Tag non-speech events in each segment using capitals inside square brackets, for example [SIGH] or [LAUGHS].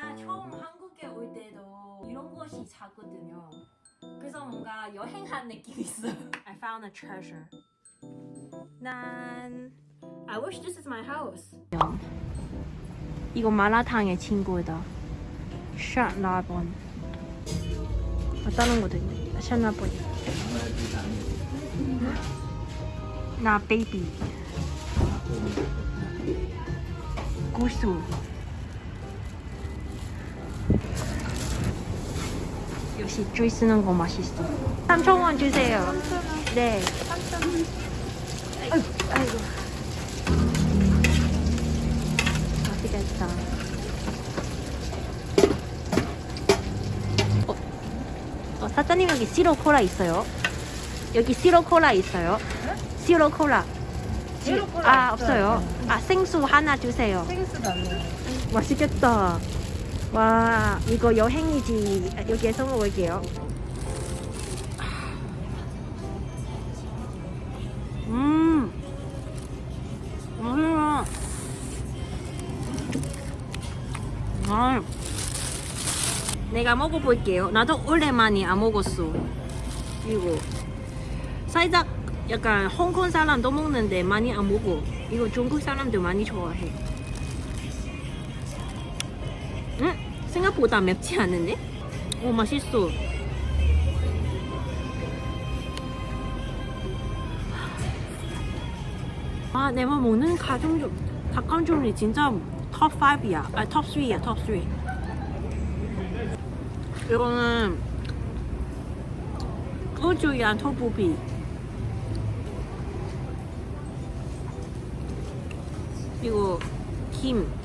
제가 처음 한국에 올 때도 이런 곳이 작거든요. 그래서 뭔가 여행한 느낌이 있어요. [LAUGHS] I found a treasure. 난 I wish this is my house. 이거 마라탕의 친구다. 샷라본. 아, 다른 것도 있네. 샷라본. 나 베이비. 고수. 역시 줄 쓰는 거 맛있어. 3,000원 주세요. 네. 아이고, 아이고. 맛있겠다. 어, 어, 사장님 여기 시로 콜라 있어요. 여기 시로 콜라 있어요. 시로 콜라. 시로 콜라 아 없어요. 아 생수 하나 주세요. 생수가 없네. 맛있겠다. 와 이거 여행이지. 여기에서 먹을게요. 음. 맛있어. 아. 내가 먹어볼게요. 나도 오랜만에 안 먹었어. 이거 살짝 약간 홍콩 사람도 먹는데 많이 안 먹어. 이거 중국 사람들 많이 좋아해. 생각보다 맵지 않은데? 오 맛있어. 아, 내가 먹는 가정중 닭강정이 진짜 톱 5이야. 아, 톱 3야, 톱 3. 이거는 우주야 토부비. 이거 김.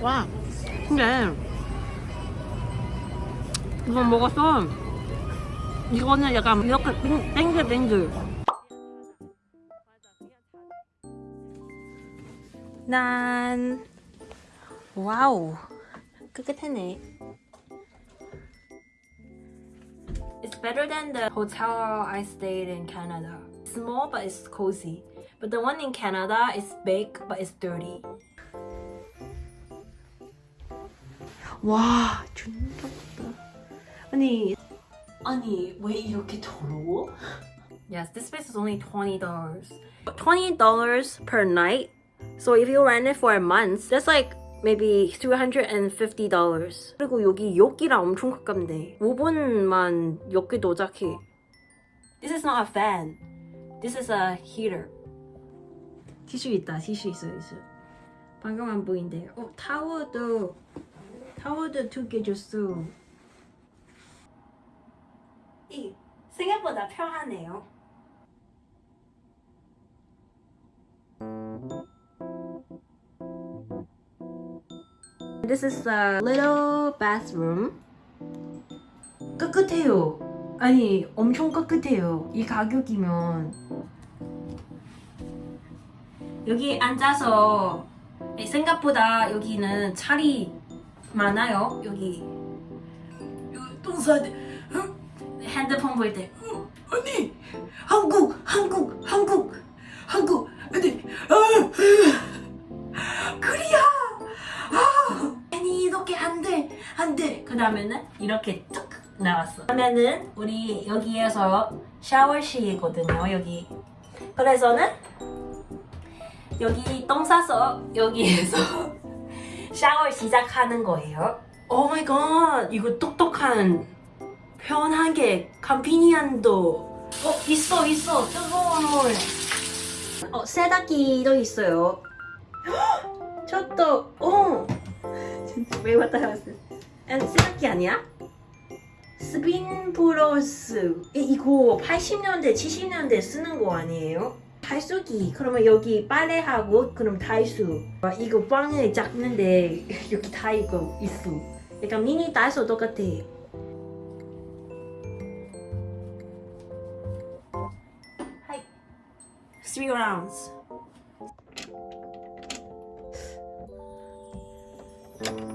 와. 근데 이거 먹었어. 이거는 약간 이렇게 땡- 땡글땡글. 난 와우 깨끗하네. It's better than the hotel I stayed in Canada. Small but it's cozy. But the one in Canada is big but it's dirty. 와 진짜 크다. 아니 아니 왜 이렇게 더러워? Yes, this space is only twenty dollars. Twenty dollars per night. So if you rent it for a month, that's like maybe three hundred and fifty dollars. 그리고 여기 여기랑 엄청 가깝네. 5분만 여기 도착해. This is not a fan. This is a heater. 티슈 있다. 티슈 있어 있어. 방금 안 보인대. 어 타워도 타워도 두 개 줬어. 이 생각보다 편하네요. This is a little bathroom. 깨끗해요. 아니 엄청 깨끗해요. 이 가격이면 여기 앉아서 생각보다 여기는 자리 많아요. 여기. 여기 똥싸대 핸드폰 볼 때. 아니! 한국 한국 한국! 한국 아니! 아, 그리야 아, 아니 이렇게 안돼 안돼. 그 다음에는 이렇게 뚝 나왔어. 그러면은 우리 여기에서 샤워실이거든요 여기. 그래서는 여기 똥 싸서 여기에서 샤워 시작하는 거예요? 오 마이 갓 이거 똑똑한 편하게 컨비니언도. 어 있어 있어. 뜨거운 물 어 세탁기도 있어요. [GASPS] 저도 어. 진짜 왜 왔다 갔어 세탁기 아니야? 스핀 플러스. 이- 이거 80년대 70년대 쓰는 거 아니에요? 탈수기 그러면 여기 빨래하고 그럼 탈수 아, 이거 빵을 잡는데 [LAUGHS] 여기 다 이거 있어 약간 미니 달소 똑같아 하이 three rounds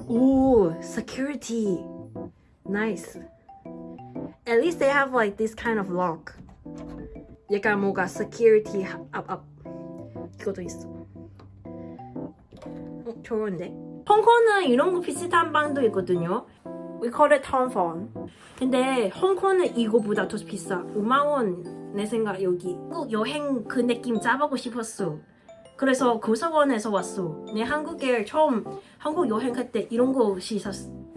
오 security nice at least they have like this kind of lock. 약간 뭔가 security up 이것도 있어. 어, 좋은데? 홍콩은 이런 거 비슷한 방도 있거든요. We call it town phone. 근데 홍콩은 이거보다 더 비싸. 5만 원 내 생각 여기. 꼭 여행 그 느낌 잡아보고 싶었어. 그래서 고서원에서 왔어. 내 한국에 처음 한국 여행 갈 때 이런 곳이 샀,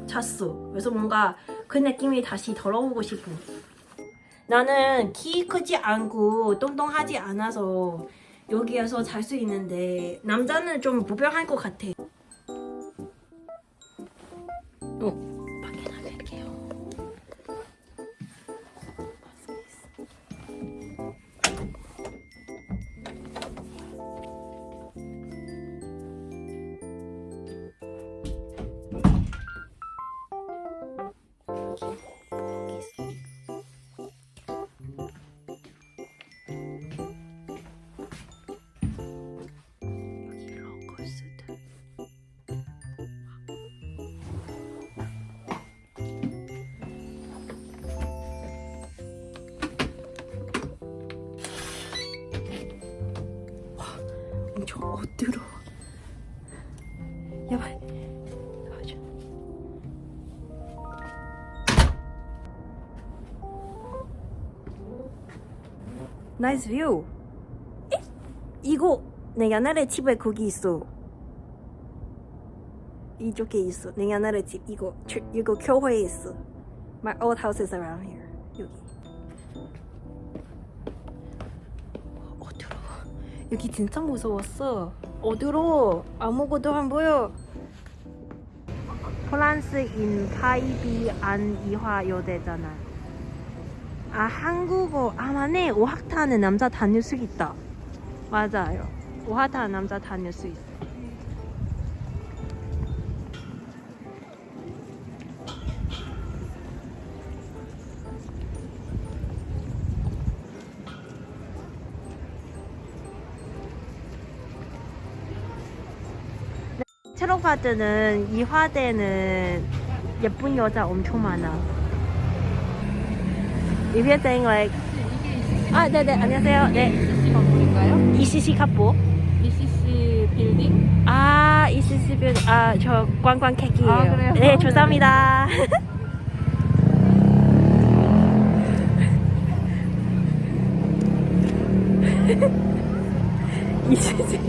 샀어. 그래서 뭔가 그 느낌이 다시 돌아오고 싶어. 나는 키 크지 않고 똥똥하지 않아서 여기에서 잘 수 있는데 남자는 좀 무병할 것 같아. 어, 밖에 나갈게요. 여기 나이스 뷰. 에? 이거 내 옛날에 집에 거기 있어. 이쪽에 있어. 내 옛날에 집 이거 초- 이거 교회에 있어. My old house is around here. 여기. 어두워. 여기 진짜 무서웠어. 어두워. 아무것도 안 보여. 프랑스인 파이비 안 이화 여대잖아. 아 한국어. 아 맞네. 오학타는 남자 다닐 수 있다. 맞아요. 오학타 남자 다닐 수 있어. 체로가드는 이화대는 예쁜 여자 엄청 많아 If you're saying like 아, 네네, 안녕하세요. 네. ECC 건물인가요? ECC 카포. ECC 빌딩? 아, ECC 빌, 아, 저 관광객이에요. 아, 그래요? 네, 죄송합니다. [LAUGHS] ECC.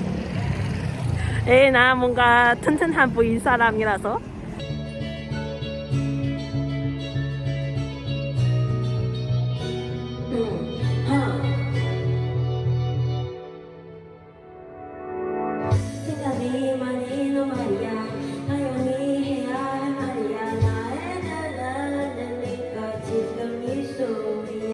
에, 나 뭔가 튼튼한 보인 사람이라서.